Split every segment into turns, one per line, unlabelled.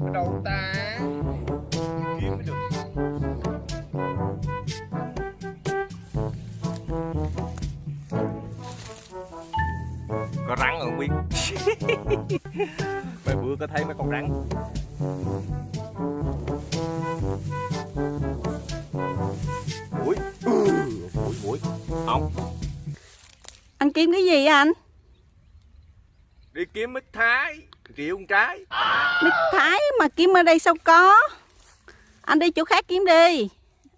ở đâu ta. Kiếm mới được. Có rắn không biết mấy bữa có thấy mấy con rắn. Mũi. Ừ, mũi mũi. Ong
Anh kiếm cái gì anh?
Đi kiếm mít thái triệu con trái
Mít thái mà kiếm ở đây sao có? Anh đi chỗ khác kiếm đi.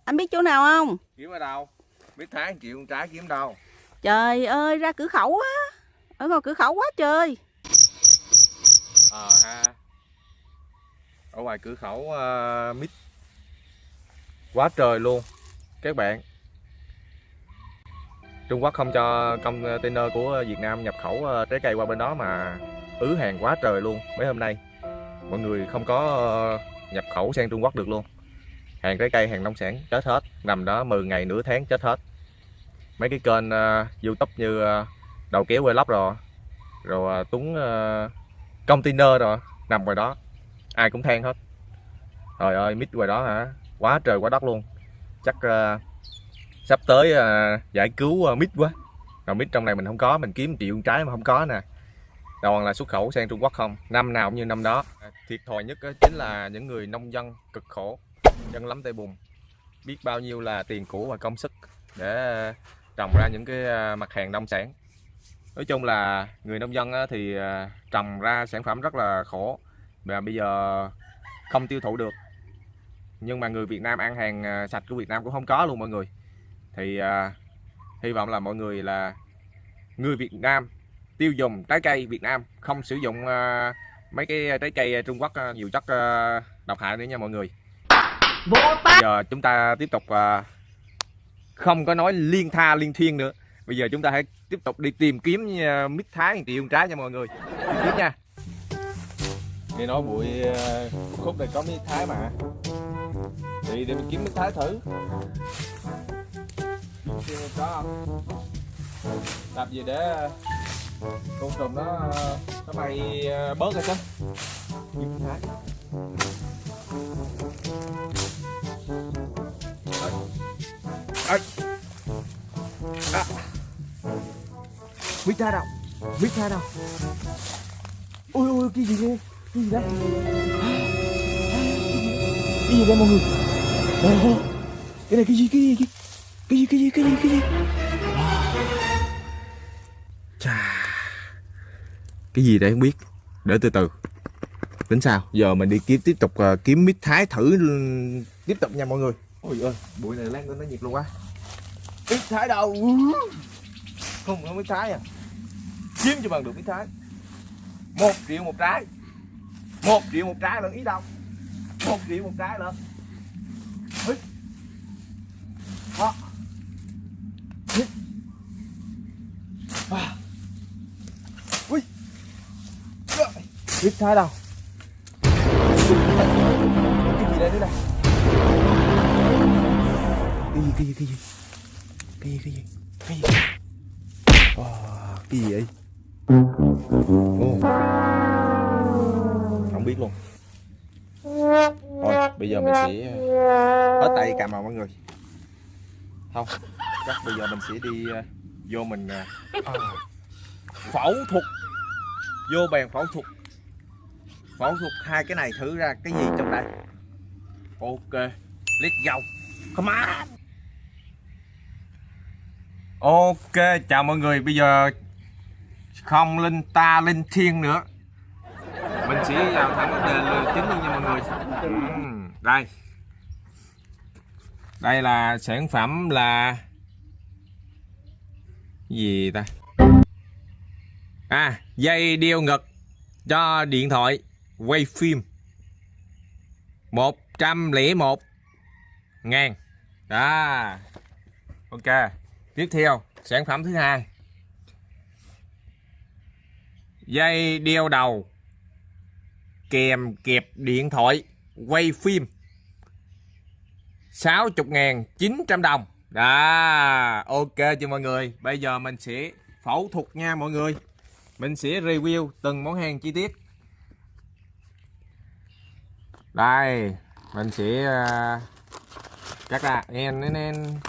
Anh biết chỗ nào không?
kiếm ở đâu mít thái triệu con trái kiếm đâu
Trời ơi, ra cửa khẩu á. Ở ngoài cửa khẩu quá trời.
ờ ha ở ngoài cửa khẩu uh, mít quá trời luôn các bạn Trung Quốc không cho container của ờ, Việt Nam nhập khẩu ờ, trái cây qua bên đó mà ứ hàng quá trời luôn. Mấy hôm nay mọi người không có ờ, nhập khẩu sang Trung Quốc được luôn. Hàng trái cây hàng nông sản chết hết. Nằm đó 10 ngày nửa tháng chết hết. Mấy cái kênh uh, YouTube như uh, đầu kéo vlog rồi rồi uh, túng uh, container rồi nằm ngoài đó. Ai cũng than hết. Trời ơi mít ngoài đó hả? Quá trời quá đất luôn. Chắc uh, sắp tới à, giải cứu à, mít quá. Rồi mít trong này mình không có mình kiếm triệu trái mà không có nè. Toàn là xuất khẩu sang Trung Quốc không. Năm nào cũng như năm đó. À, thiệt thòi nhất chính là những người nông dân cực khổ chân lắm tay bùn. Biết bao nhiêu là tiền của và công sức để à, trồng ra những cái à, mặt hàng nông sản. Nói chung là người nông dân thì trồng ra sản phẩm rất là khổ và bây giờ không tiêu thụ được. Nhưng mà người Việt Nam ăn hàng sạch của Việt Nam cũng không có luôn mọi người thì à, hy vọng là mọi người là người Việt Nam tiêu dùng trái cây Việt Nam không sử dụng à, mấy cái trái cây Trung Quốc à, nhiều chất à, độc hại nữa nha mọi người. Bây giờ chúng ta tiếp tục à, không có nói liên tha liên thiên nữa. Bây giờ chúng ta hãy tiếp tục đi tìm kiếm à, mít thái một triệu trái nha mọi người. Đi kiếm nha. Nghe nói bụi à, khúc này có mít thái mà. Thì để mình kiếm mít thái thử chưa có không làm gì để côn trùng nó nó bay ờ, bớt ra chứ. Kiếm thái Ơi. À. Mít ra đâu? Mít ra đâu? Ôi ôi cái gì luôn cái gì đấy? Cái gì đây mọi người? Ồ, cái này cái gì cái gì cái gì cái gì cái gì cái gì chà. Cái gì đấy không biết. Để từ từ. Tính sao? Giờ mình đi kiếm tiếp tục uh, kiếm mít thái thử ừ, tiếp tục nha mọi người. Ôi ơi bụi này lan lên nó nhiệt luôn quá. Mít thái đâu? Không có mít thái à. Kiếm cho bằng được mít thái. Một triệu một trái. Một triệu một trái là ý đâu? Một triệu một trái lần Hít. Đó. Hít. À. Ui. Rồi thích thái đâu cái gì đây nữa đây cái gì cái gì cái gì? Cái gì cái gì? Cái gì? Ờ, cái gì vậy? Không biết luôn. Thôi, bây giờ mình sẽ ờ, hết tay cầm vào mọi người. Không, chắc bây giờ mình sẽ đi ờ, vô mình phẫu thuật. Vô bàn phẫu thuật phẫu thuật hai cái này thử ra cái gì trong đây? Ok let's go come on. Ok chào mọi người bây giờ không linh ta linh thiên nữa. Mình sẽ vào thẳng vấn đề chính luôn nha mọi người. Ừm, đây. Đây là sản phẩm là gì ta? À dây đeo ngực cho điện thoại quay phim. 101 ngàn. Đó. Ok. Tiếp theo, sản phẩm thứ hai. Dây đeo đầu. Kèm kẹp điện thoại. Quay phim. 60.900 đồng. Đó. Ok chưa mọi người? Bây giờ mình sẽ phẫu thuật nha mọi người. Mình sẽ review từng món hàng chi tiết đây mình sẽ cắt ra nên nên.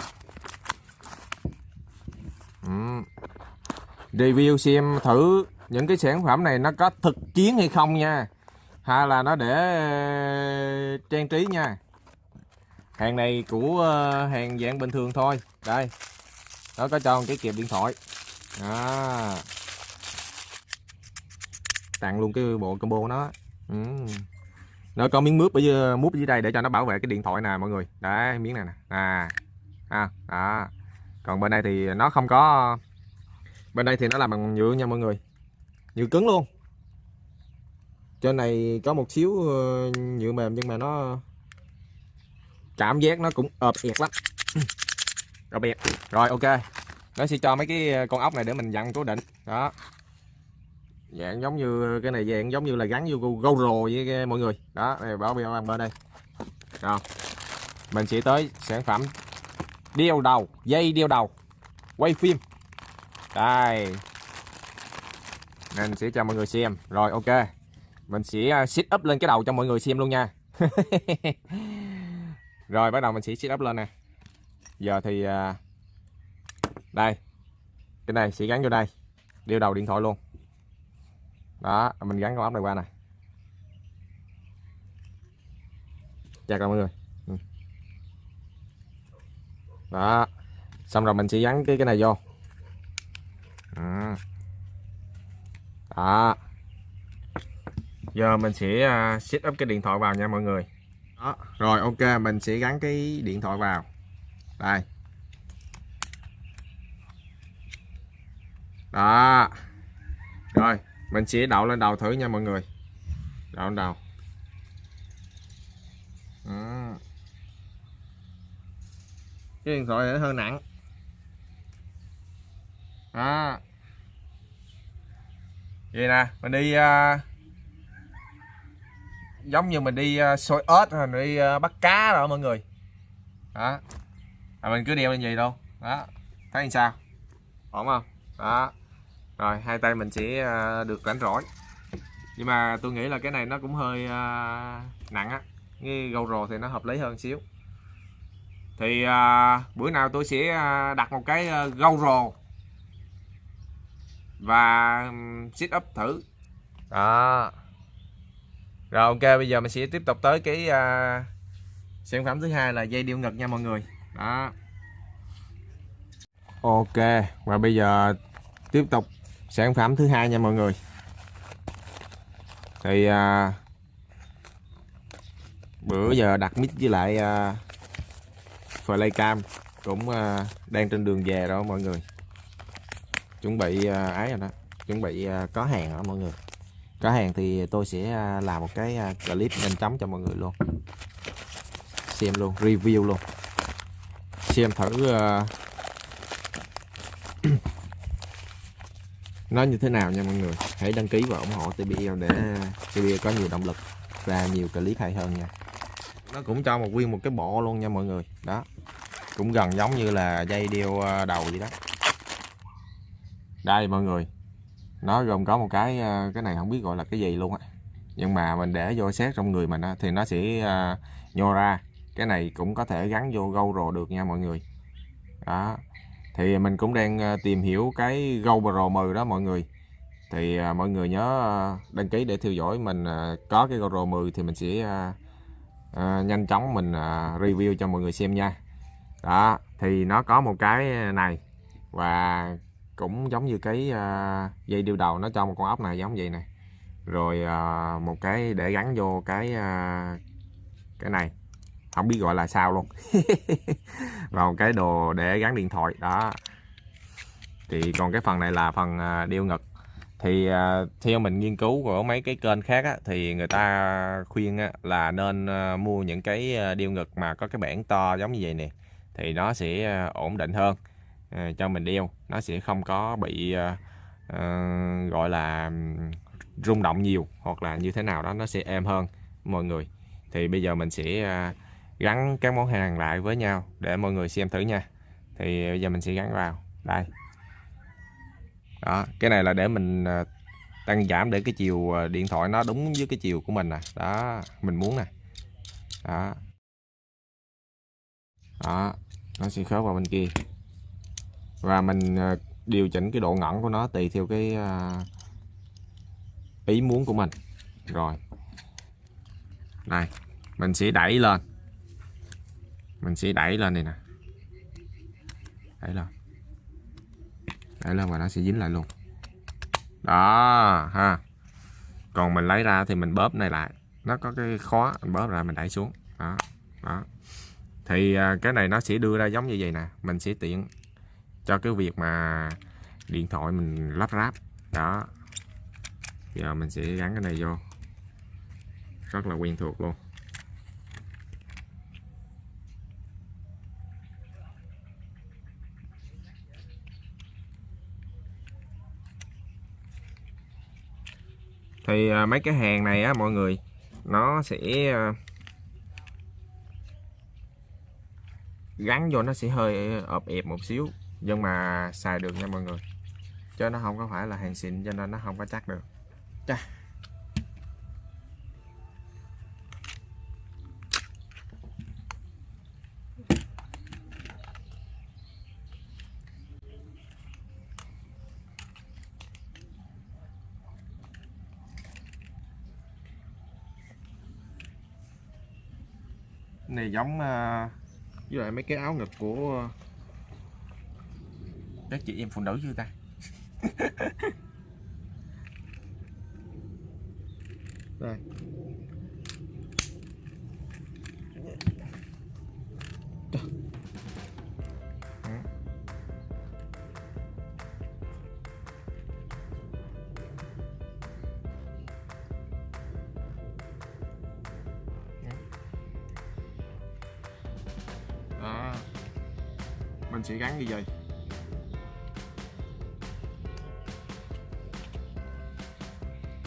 Ừ. review xem thử những cái sản phẩm này nó có thực chiến hay không nha. Hay là nó để ờ, trang trí nha. Hàng này của ờ, hàng dạng bình thường thôi. Đây, nó có cho một cái kẹp điện thoại. Đó. Tặng luôn cái bộ combo của nó ừ nó có miếng mướp ở dưới, ờ, mút ở dưới đây để cho nó bảo vệ cái điện thoại nè mọi người. Đấy miếng này nè. À, à đó. Còn bên đây thì nó không có bên đây thì nó làm bằng nhựa nha mọi người. Nhựa cứng luôn. Trên này có một xíu ờ, nhựa mềm nhưng mà nó cảm giác nó cũng ợp ẹt lắm. Ợp ẹt. Rồi ok. Nó sẽ cho mấy cái con ốc này để mình dặn cố định. Đó dạng giống như cái này dạng giống như là gắn vô GoPro với cái, mọi người. Đó này bảo bio bên đây. Rồi mình sẽ tới sản phẩm đeo đầu dây đeo đầu quay phim. Đây. Mình sẽ cho mọi người xem. Rồi ok. Mình sẽ à, sit up lên cái đầu cho mọi người xem luôn nha. Rồi bắt đầu mình sẽ sit up lên nè. Giờ thì à, đây. Cái này sẽ gắn vô đây. Đeo đầu điện thoại luôn đó, mình gắn con ốc này qua này chặt mọi người. Ừ. Đó, xong rồi mình sẽ gắn cái cái này vô. Ừ. Đó. Giờ mình sẽ à, set up cái điện thoại vào nha mọi người. Đó. Rồi, ok, mình sẽ gắn cái điện thoại vào. Đây. Đó. Rồi mình sẽ đậu lên đầu thử nha mọi người. Đậu lên đầu. À. cái điện thoại này nó hơi nặng. À. vậy nè mình đi uh, giống như mình đi uh, xôi ớt hay mình đi uh, bắt cá rồi mọi người. Đó. À, mình cứ đeo lên gì đâu. Đó. Thấy làm sao? Ổn không? Đó rồi, hai tay mình sẽ à, được rảnh rỗi. Nhưng mà tôi nghĩ là cái này nó cũng hơi à, nặng á. Cái rồ thì nó hợp lý hơn xíu. Thì à, bữa nào tôi sẽ đặt một cái gâu rồ và sit up thử. Đó. Rồi, ok, bây giờ mình sẽ tiếp tục tới cái sản phẩm thứ hai là dây điêu ngực nha mọi người. Đó. Ok, và bây giờ tiếp tục sản phẩm thứ hai nha mọi người. Thì à, bữa giờ đặt mic với lại uh, flycam cũng à, đang trên đường về đó mọi người. Chuẩn bị à, ấy rồi đó. Chuẩn bị à, có hàng rồi mọi người? Có hàng thì tôi sẽ à, làm một cái à, clip nhanh chóng cho mọi người luôn. Xem luôn review luôn. Xem thử à, nó như thế nào nha mọi người? Hãy đăng ký và ủng hộ TBL để TBL có nhiều động lực ra nhiều clip hay hơn nha. Nó cũng cho một nguyên một cái bộ luôn nha mọi người. Đó. Cũng gần giống như là dây đeo ờ, đầu vậy đó. Đây mọi người. Nó gồm có một cái ờ, cái này không biết gọi là cái gì luôn á. Nhưng mà mình để vô xét trong người mình á, thì nó sẽ uh, nhô ra. Cái này cũng có thể gắn vô GoPro được nha mọi người. Đó thì mình cũng đang ờ, tìm hiểu cái GoPro 10 đó mọi người. Thì ờ, mọi người nhớ ờ, đăng ký để theo dõi mình có cái GoPro 10 thì mình sẽ nhanh chóng mình review cho mọi người xem nha. Đó, thì nó có một cái này và cũng giống như cái dây điêu đầu nó cho một con ốc này giống vậy này rồi một cái để gắn vô cái cái này không biết gọi là sao luôn. Vào cái đồ để gắn điện thoại đó. Thì còn cái phần này là phần à, đeo ngực. Thì à, theo mình nghiên cứu của mấy cái kênh khác á, thì người ta khuyên á, là nên à, mua những cái đeo ngực mà có cái bảng to giống như vậy nè thì nó sẽ ổn định hơn cho mình đeo. Nó sẽ không có bị uh, gọi là rung động nhiều hoặc là như thế nào đó nó sẽ êm hơn mọi người. Thì bây giờ mình sẽ uh, gắn các món hàng lại với nhau để mọi người xem thử nha. Thì bây giờ mình sẽ gắn vào. Đây. Đó cái này là để mình à, tăng giảm để cái chiều à, điện thoại nó đúng với cái chiều của mình nè. Đó mình muốn nè. Đó. Đó nó sẽ khớp vào bên kia. Và mình à, điều chỉnh cái độ ngẩn của nó tùy theo cái ý muốn của mình. Rồi. Này, mình sẽ đẩy lên mình sẽ đẩy lên này nè. Đẩy lên. Đẩy lên và nó sẽ dính lại luôn. Đó, ha. Còn mình lấy ra thì mình bóp này lại. Nó có cái khóa, mình bóp ra mình đẩy xuống. Đó đó. Thì à, cái này nó sẽ đưa ra giống như vậy nè. Mình sẽ tiện cho cái việc mà điện thoại mình lắp ráp. Đó. Giờ mình sẽ gắn cái này vô. Rất là quen thuộc luôn. Thì à, mấy cái hàng này á, mọi người, nó sẽ à, gắn vô nó sẽ hơi ộp ẹp một xíu, nhưng mà xài được nha mọi người chứ nó không có phải là hàng xịn, cho nên nó không có chắc được Chà. Này giống à, với lại mấy cái áo ngực của các chị em phụ nữ chưa ta? Đây mình sẽ gắn như vậy.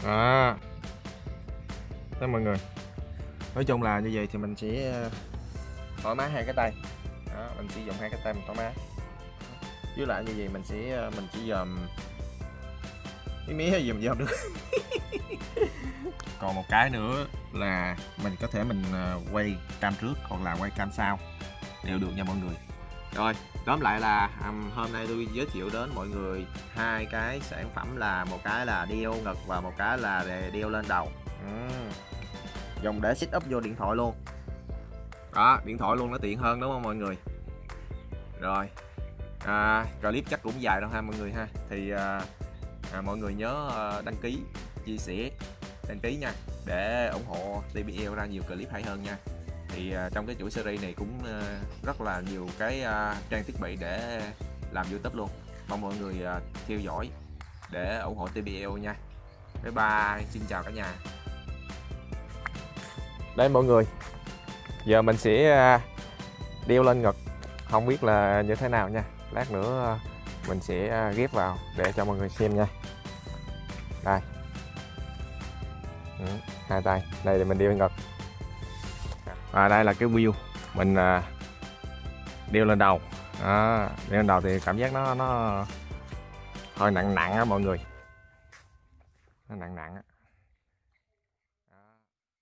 Đó đó mọi người. Nói chung là như vậy thì mình sẽ ờ, thoải mái hai cái tay. Đó, mình sử dụng hai cái tay mình thoải mái. Với lại như vậy mình sẽ ờ, mình chỉ dòm. Cái mía hay dòm dòm được. Còn một cái nữa là mình có thể mình ờ, quay cam trước hoặc là quay cam sau đều được nha mọi người rồi tóm lại là um, hôm nay tôi giới thiệu đến mọi người hai cái sản phẩm là một cái là đeo ngực và một cái là đeo lên đầu. Ừm. dùng để set up vô điện thoại luôn. Đó điện thoại luôn nó tiện hơn đúng không mọi người? Rồi à, clip chắc cũng dài đâu ha mọi người ha? Thì à, à, mọi người nhớ à, đăng ký chia sẻ đăng ký nha để ủng hộ TBL ra nhiều clip hay hơn nha thì à, trong cái chuỗi series này cũng à, rất là nhiều cái à, trang thiết bị để làm YouTube luôn. Mong mọi người theo dõi để ủng hộ TBL nha. Bye bye xin chào cả nhà. Đây mọi người giờ mình sẽ đeo lên ngực không biết là như thế nào nha. Lát nữa mình sẽ ghép vào để cho mọi người xem nha. Đây. Ừ, hai tay. Đây thì mình đeo lên ngực và đây là cái wheel. Mình à, đeo lên đầu. Đó, đeo lên đầu thì cảm giác nó nó hơi nặng nặng á mọi người. Nó nặng nặng á.